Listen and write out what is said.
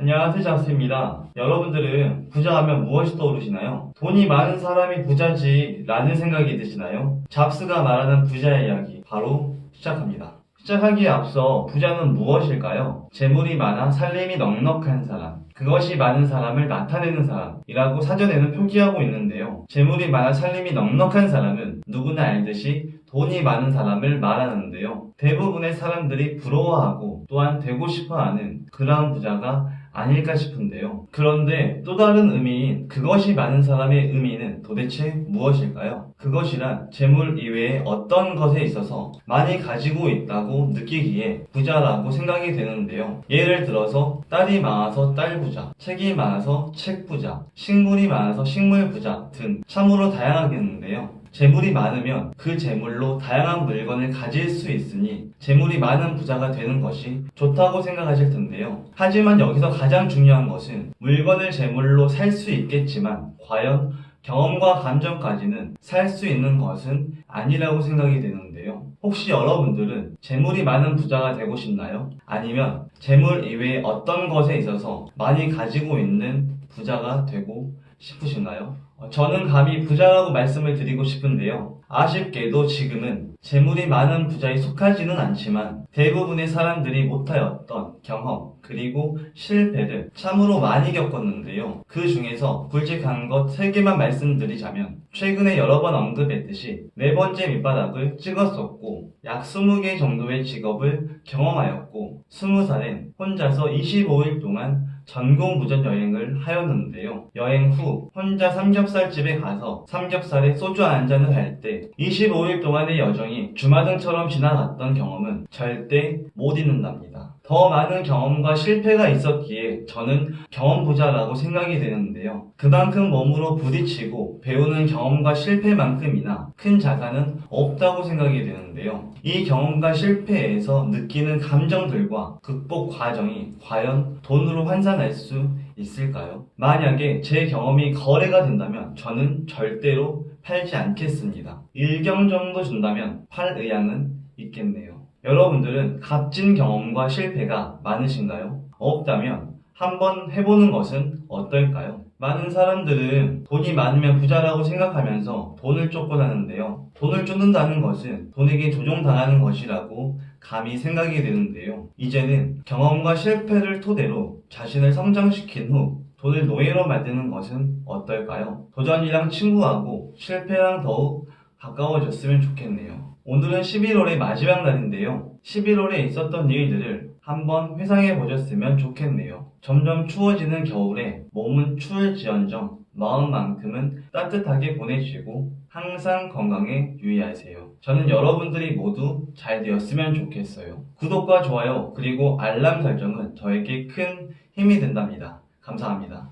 안녕하세요 자스입니다 여러분들은 부자하면 무엇이 떠오르시나요? 돈이 많은 사람이 부자지 라는 생각이 드시나요? 잡스가 말하는 부자의 이야기 바로 시작합니다 시작하기에 앞서 부자는 무엇일까요? 재물이 많아 살림이 넉넉한 사람 그것이 많은 사람을 나타내는 사람이라고 사전에는 표기하고 있는데요. 재물이 많아 살림이 넉넉한 사람은 누구나 알듯이 돈이 많은 사람을 말하는데요. 대부분의 사람들이 부러워하고 또한 되고 싶어하는 그러한 부자가 아닐까 싶은데요. 그런데 또 다른 의미인 그것이 많은 사람의 의미는 도대체 무엇일까요? 그것이란 재물 이외에 어떤 것에 있어서 많이 가지고 있다고 느끼기에 부자라고 생각이 되는데요. 예를 들어서 딸이 많아서 딸 부자, 책이 많아서 책 부자, 식물이 많아서 식물 부자 등 참으로 다양하겠는데요. 재물이 많으면 그 재물로 다양한 물건을 가질 수 있으니 재물이 많은 부자가 되는 것이 좋다고 생각하실 텐데요. 하지만 여기서 가장 중요한 것은 물건을 재물로 살 수 있겠지만 과연 경험과 감정까지는 살 수 있는 것은 아니라고 생각이 되는데요. 혹시 여러분들은 재물이 많은 부자가 되고 싶나요? 아니면 재물 이외에 어떤 것에 있어서 많이 가지고 있는 부자가 되고 싶으신가요? 어, 저는 감히 부자라고 말씀을 드리고 싶은데요. 아쉽게도 지금은 재물이 많은 부자에 속하지는 않지만 대부분의 사람들이 못하였던 경험 그리고 실패를 참으로 많이 겪었는데요. 그 중에서 굵직한 것 3개만 말씀드리자면 최근에 여러 번 언급했듯이 네 번째 밑바닥을 찍었었고 약 20개 정도의 직업을 경험하였고 20살엔 혼자서 25일 동안 전공 무전 여행을 하였는데요. 여행 후 혼자 삼겹살집에 가서 삼겹살에 소주 한 잔을 할 때 25일 동안의 여정이 주마등처럼 지나갔던 경험은 절대 못 잊는답니다. 더 많은 경험과 실패가 있었기에 저는 경험 부자라고 생각이 되는데요. 그만큼 몸으로 부딪히고 배우는 경험과 실패만큼이나 큰 자산은 없다고 생각이 되는데요. 이 경험과 실패에서 느끼는 감정들과 극복 과정이 과연 돈으로 환산할 수 있을까요? 만약에 제 경험이 거래가 된다면 저는 절대로 팔지 않겠습니다. 일경 정도 준다면 팔 의향은 있겠네요. 여러분들은 값진 경험과 실패가 많으신가요? 없다면 한번 해보는 것은 어떨까요? 많은 사람들은 돈이 많으면 부자라고 생각하면서 돈을 쫓곤 하는데요. 돈을 쫓는다는 것은 돈에게 조종당하는 것이라고 감히 생각이 되는데요. 이제는 경험과 실패를 토대로 자신을 성장시킨 후 돈을 노예로 만드는 것은 어떨까요? 도전이랑 친구하고 실패랑 더욱 가까워졌으면 좋겠네요. 오늘은 11월의 마지막 날인데요. 11월에 있었던 일들을 한번 회상해 보셨으면 좋겠네요. 점점 추워지는 겨울에 몸은 추울지언정 마음만큼은 따뜻하게 보내시고 항상 건강에 유의하세요. 저는 여러분들이 모두 잘 되었으면 좋겠어요. 구독과 좋아요 그리고 알람 설정은 저에게 큰 힘이 된답니다. 감사합니다.